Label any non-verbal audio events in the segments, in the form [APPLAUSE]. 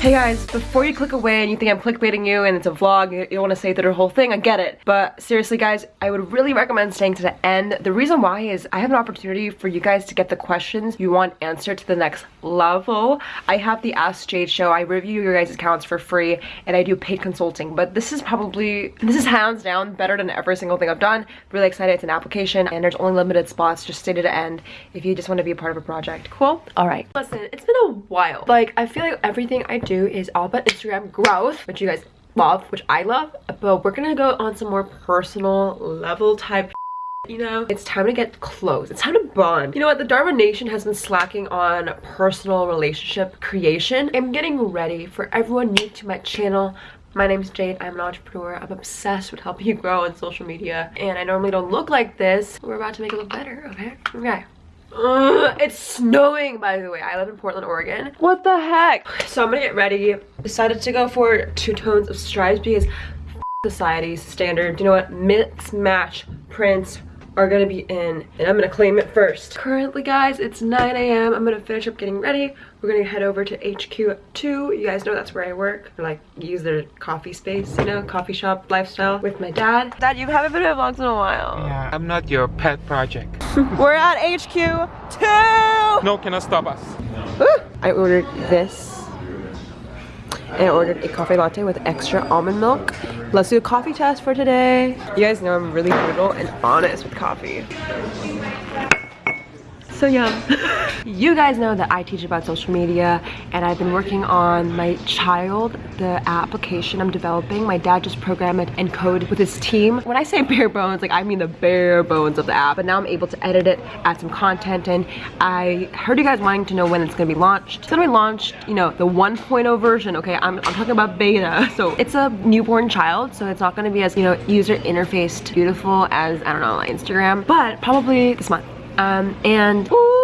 Hey guys, before you click away and you think I'm clickbaiting you and it's a vlog, you, you want to say through the whole thing, I get it. But seriously guys, I would really recommend staying to the end. The reason why is I have an opportunity for you guys to get the questions you want answered to the next level. I have the Ask Jade show. I review your guys' accounts for free and I do paid consulting. But this is probably, this is hands down better than every single thing I've done. Really excited. It's an application and there's only limited spots. Just stay to the end if you just want to be a part of a project. Cool? All right. Listen, it's been a while. Like, I feel like everything I do is all about Instagram growth, which you guys love, which I love, but we're gonna go on some more personal level type [LAUGHS] you know it's time to get close it's time to bond you know what the dharma nation has been slacking on personal relationship creation i'm getting ready for everyone new to my channel my name is Jade. I'm an entrepreneur. I'm obsessed with helping you grow on social media. And I normally don't look like this. We're about to make it look better, okay? Okay. Ugh, it's snowing by the way i live in portland oregon what the heck so i'm gonna get ready decided to go for two tones of stripes because society's standard you know what mix match prints are gonna be in and I'm gonna claim it first. Currently guys, it's 9 a.m. I'm gonna finish up getting ready. We're gonna head over to HQ2. You guys know that's where I work. I like use their coffee space, you know, coffee shop lifestyle with my dad. Dad, you haven't been in vlogs in a while. Yeah, I'm not your pet project. [LAUGHS] We're at HQ2! No, cannot stop us. I ordered this and I ordered a coffee latte with extra almond milk. Let's do a coffee test for today. You guys know I'm really brutal and honest with coffee. So yum. [LAUGHS] you guys know that I teach about social media and I've been working on my child, the application I'm developing. My dad just programmed it and code with his team. When I say bare bones, like I mean the bare bones of the app. But now I'm able to edit it, add some content and I heard you guys wanting to know when it's gonna be launched. It's gonna be launched, you know, the 1.0 version, okay? I'm, I'm talking about beta. [LAUGHS] So it's a newborn child, so it's not gonna be as, you know, user interfaced beautiful as, I don't know, Instagram, but probably this month. Um, and ooh,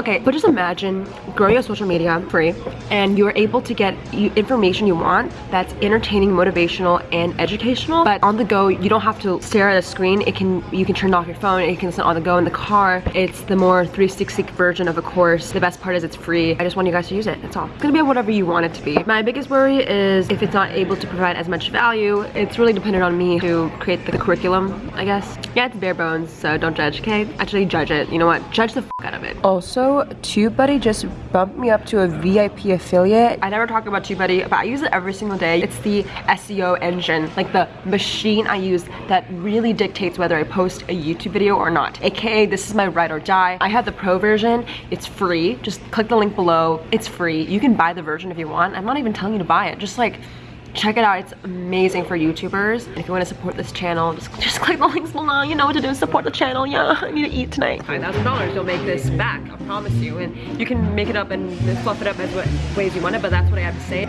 okay, but just imagine growing your social media free and you're able to get information you want that's entertaining, motivational, and educational, but on the go, you don't have to stare at a screen. It can, you can turn off your phone, you can listen on the go in the car. It's the more 360 version of a course. The best part is it's free. I just want you guys to use it, that's all. It's gonna be whatever you want it to be. My biggest worry is if it's not able to provide as much value, it's really dependent on me to create the, the curriculum, I guess. Yeah, it's bare bones, so don't judge, okay? Actually judge it. You know what? Judge the out of it. Also, TubeBuddy just bumped me up to a VIP affiliate. I never talk about TubeBuddy, but I use it every single day. It's the SEO engine, like the machine I use that really dictates whether I post a YouTube video or not. AKA, this is my ride or die. I have the pro version. It's free. Just click the link below. It's free. You can buy the version if you want. I'm not even telling you to buy it. Just like check it out. It's amazing for youtubers. If you want to support this channel just, just click the links below. You know what to do. Support the channel. Yeah [LAUGHS] i need to eat tonight. Five thousand dollars. You'll make this back i promise you. And you can make it up and fluff it up as what ways you want it but that's what i have to say.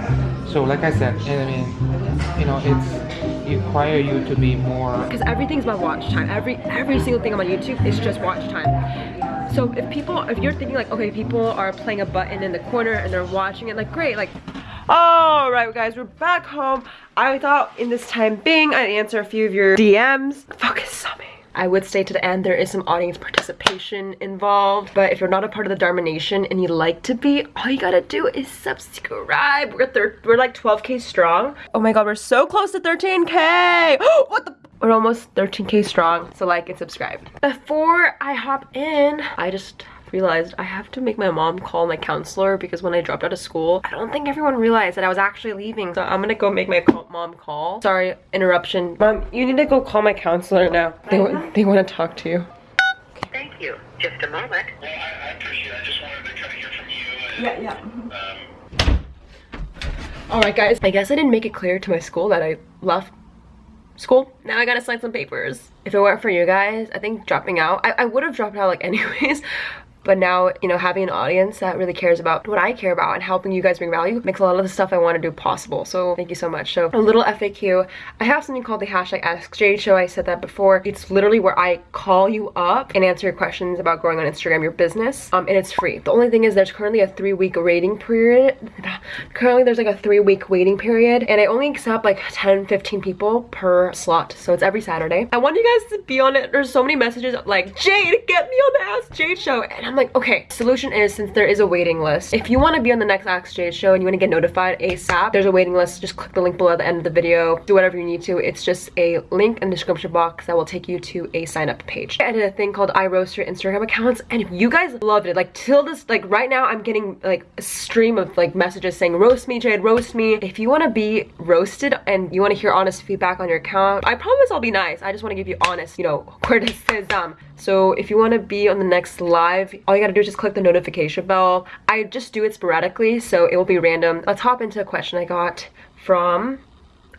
So like i said i mean you know it's require you to be more because everything's about watch time. Every every single thing on my youtube is just watch time. So if people if you're thinking like okay people are playing a button in the corner and they're watching it like great like all right guys we're back home i thought in this time being i'd answer a few of your dms focus on me I would stay to the end. There is some audience participation involved. But if you're not a part of the Dharma Nation and you'd like to be, all you gotta do is subscribe. We're, we're like 12k strong. Oh my god, we're so close to 13k. [GASPS] what the? We're almost 13k strong. So like and subscribe. Before I hop in, I just realized I have to make my mom call my counselor because when I dropped out of school, I don't think everyone realized that I was actually leaving. So I'm gonna go make my mom call. Sorry, interruption. Mom, you need to go call my counselor now. They, they want to talk to you. Thank you. Just a moment. Well, I, I appreciate it. I just wanted to kind of hear from you. And, Yeah, yeah. Um, Alright guys, I guess I didn't make it clear to my school that I left school. Now I gotta sign some papers. If it weren't for you guys, I think dropping out, I, I would have dropped out like [LAUGHS] anyways, but now you know having an audience that really cares about what I care about and helping you guys bring value makes a lot of the stuff I want to do possible. So thank you so much. So a little FAQ I have something called the hashtag ask Jade show. I said that before. It's literally where I call you up and answer your questions about growing on Instagram your business um, and it's free. The only thing is there's currently a three week waiting period. [SIGHS] Currently there's like a three week waiting period and I only accept like 10 15 people per slot. So it's every Saturday. I want you guys to be on it. There's so many messages like Jade get me on the ask Jade show. And I'm I'm like, okay, solution is since there is a waiting list, if you want to be on the next Ask Jade show and you want to get notified ASAP, there's a waiting list. Just click the link below at the end of the video. Do whatever you need to. It's just a link in the description box that will take you to a sign up page. I did a thing called I roast your Instagram accounts and if you guys loved it, like till this, like right now I'm getting like a stream of like messages saying roast me Jade, roast me. If you want to be roasted and you want to hear honest feedback on your account, I promise I'll be nice. I just want to give you honest, you know, [LAUGHS] criticism. So if you want to be on the next live, all you gotta do is just click the notification bell. I just do it sporadically, so it will be random. Let's hop into a question I got from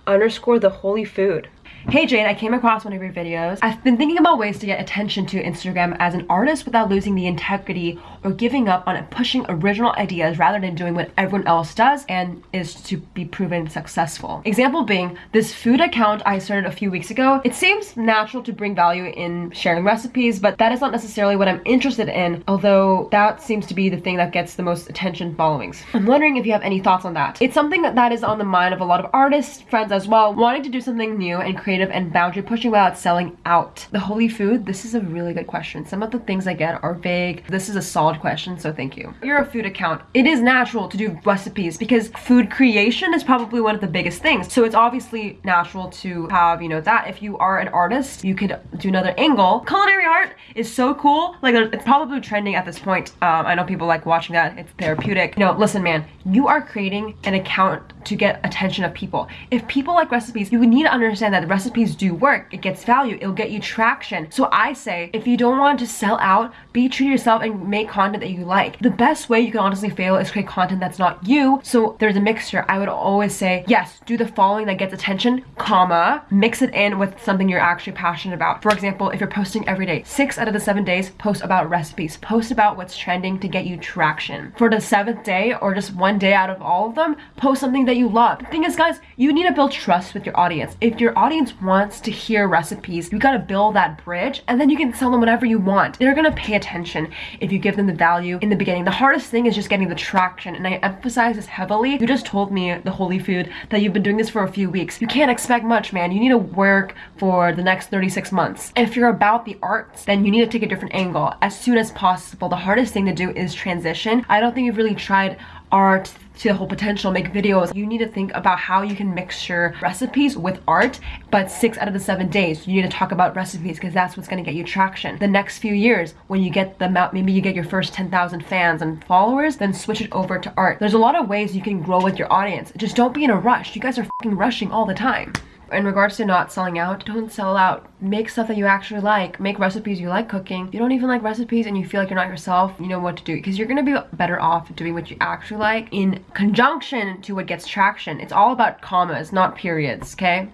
underscore the holy food. Hey Jade, I came across one of your videos. I've been thinking about ways to get attention to Instagram as an artist without losing the integrity or giving up on pushing original ideas rather than doing what everyone else does and is to be proven successful. Example being, this food account I started a few weeks ago. It seems natural to bring value in sharing recipes, but that is not necessarily what I'm interested in, although that seems to be the thing that gets the most attention followings. I'm wondering if you have any thoughts on that. It's something that is on the mind of a lot of artists, friends as well, wanting to do something new and create and boundary pushing without selling out. The holy food, this is a really good question. Some of the things I get are vague. This is a solid question, so thank you. You're a food account. It is natural to do recipes because food creation is probably one of the biggest things. So it's obviously natural to have, you know, that. If you are an artist, you could do another angle. Culinary art is so cool. Like it's probably trending at this point. Um, I know people like watching that. It's therapeutic. You know, listen, man, you are creating an account to get attention of people. If people like recipes, you need to understand that recipes recipes do work. It gets value. It'll get you traction. So I say, if you don't want to sell out, be true to yourself and make content that you like. The best way you can honestly fail is create content that's not you. So there's a mixture. I would always say, yes, do the following that gets attention, comma, mix it in with something you're actually passionate about. For example, if you're posting every day, six out of the seven days, post about recipes. Post about what's trending to get you traction. For the seventh day or just one day out of all of them, post something that you love. The thing is, guys, you need to build trust with your audience. If your audience wants to hear recipes. You gotta build that bridge and then you can sell them whatever you want. They're gonna pay attention if you give them the value in the beginning. The hardest thing is just getting the traction and I emphasize this heavily. You just told me, the holy food, that you've been doing this for a few weeks. You can't expect much, man. You need to work for the next 36 months. If you're about the arts, then you need to take a different angle as soon as possible. The hardest thing to do is transition. I don't think you've really tried art to the whole potential, make videos. You need to think about how you can mix your recipes with art, but six out of the seven days, you need to talk about recipes because that's what's gonna get you traction. The next few years, when you get the amount, maybe you get your first 10,000 fans and followers, then switch it over to art. There's a lot of ways you can grow with your audience. Just don't be in a rush. You guys are rushing all the time in regards to not selling out, don't sell out. Make stuff that you actually like. Make recipes you like cooking. If you don't even like recipes and you feel like you're not yourself, you know what to do. Because you're going to be better off doing what you actually like in conjunction to what gets traction. It's all about commas, not periods, okay?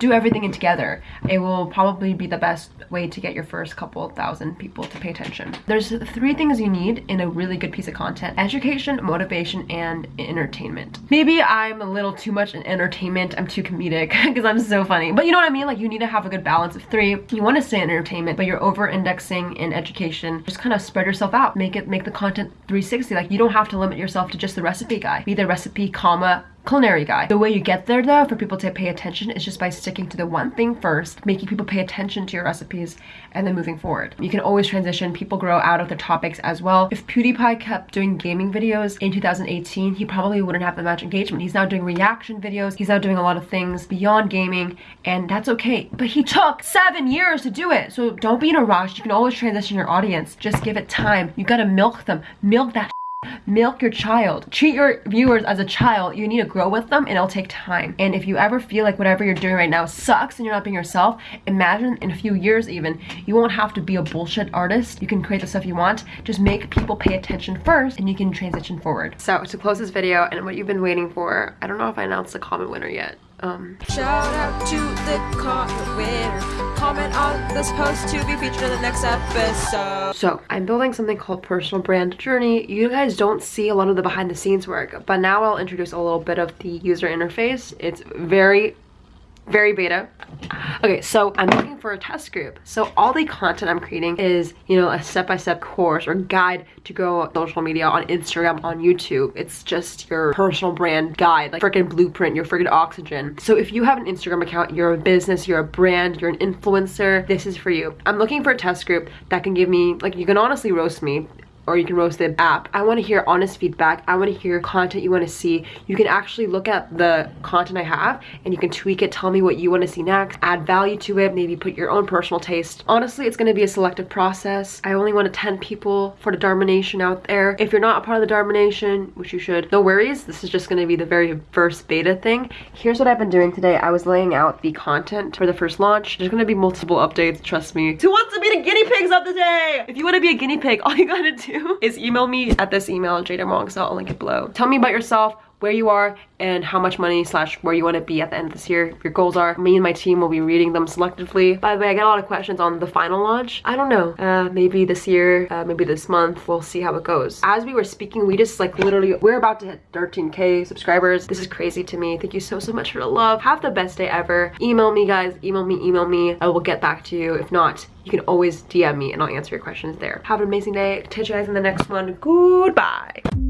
Do everything in together. It will probably be the best way to get your first couple thousand people to pay attention. There's three things you need in a really good piece of content. Education, motivation, and entertainment. Maybe I'm a little too much in entertainment. I'm too comedic [LAUGHS] because I'm so funny. But you know what I mean? Like you need to have a good balance of three. You want to stay in entertainment, but you're over indexing in education. Just kind of spread yourself out. Make it make the content 360. Like you don't have to limit yourself to just the recipe guy. Be the recipe, comma, culinary guy. The way you get there though, for people to pay attention is just by sticking to the one thing first, making people pay attention to your recipes, and then moving forward. You can always transition, people grow out of their topics as well. If PewDiePie kept doing gaming videos in 2018, he probably wouldn't have that much engagement. He's now doing reaction videos, he's now doing a lot of things beyond gaming, and that's okay. But he took seven years to do it, so don't be in a rush. You can always transition your audience. Just give it time. You gotta milk them. Milk that milk your child. Treat your viewers as a child. You need to grow with them and it'll take time. And if you ever feel like whatever you're doing right now sucks and you're not being yourself imagine in a few years even you won't have to be a bullshit artist. You can create the stuff you want. Just make people pay attention first and you can transition forward. So to close this video and what you've been waiting for i don't know if i announced the comment winner yet um, shout out to the winner. Comment on this post to be featured in the next episode. So, I'm building something called Personal Brand Journey. You guys don't see a lot of the behind the scenes work, but now I'll introduce a little bit of the user interface. It's very very beta. Okay, so I'm looking for a test group. So all the content I'm creating is, you know, a step-by-step -step course or guide to grow social media on Instagram, on YouTube. It's just your personal brand guide, like freaking blueprint, your freaking oxygen. So if you have an Instagram account, you're a business, you're a brand, you're an influencer, this is for you. I'm looking for a test group that can give me, like you can honestly roast me or you can roast the app. I want to hear honest feedback. I want to hear content you want to see. You can actually look at the content I have and you can tweak it, tell me what you want to see next, add value to it, maybe put your own personal taste. Honestly, it's going to be a selective process. I only want 10 people for the Dharma Nation out there. If you're not a part of the Dharma Nation, which you should, no worries. This is just going to be the very first beta thing. Here's what I've been doing today. I was laying out the content for the first launch. There's going to be multiple updates, trust me. Who wants to be the guinea pigs of the day? If you want to be a guinea pig, [LAUGHS] all you gotta do [LAUGHS] is email me at this email, Jada so I'll link it below. Tell me about yourself, where you are and how much money slash where you want to be at the end of this year. Your goals are me and my team will be reading them selectively. By the way i get a lot of questions on the final launch i don't know. Uh, maybe this year uh, maybe this month. We'll see how it goes. As we were speaking we just like literally we're about to hit 13k subscribers. This is crazy to me. Thank you so so much for the love. Have the best day ever. Email me guys. Email me email me. I will get back to you. If not you can always dm me and i'll answer your questions there. Have an amazing day. Catch you guys in the next one. Goodbye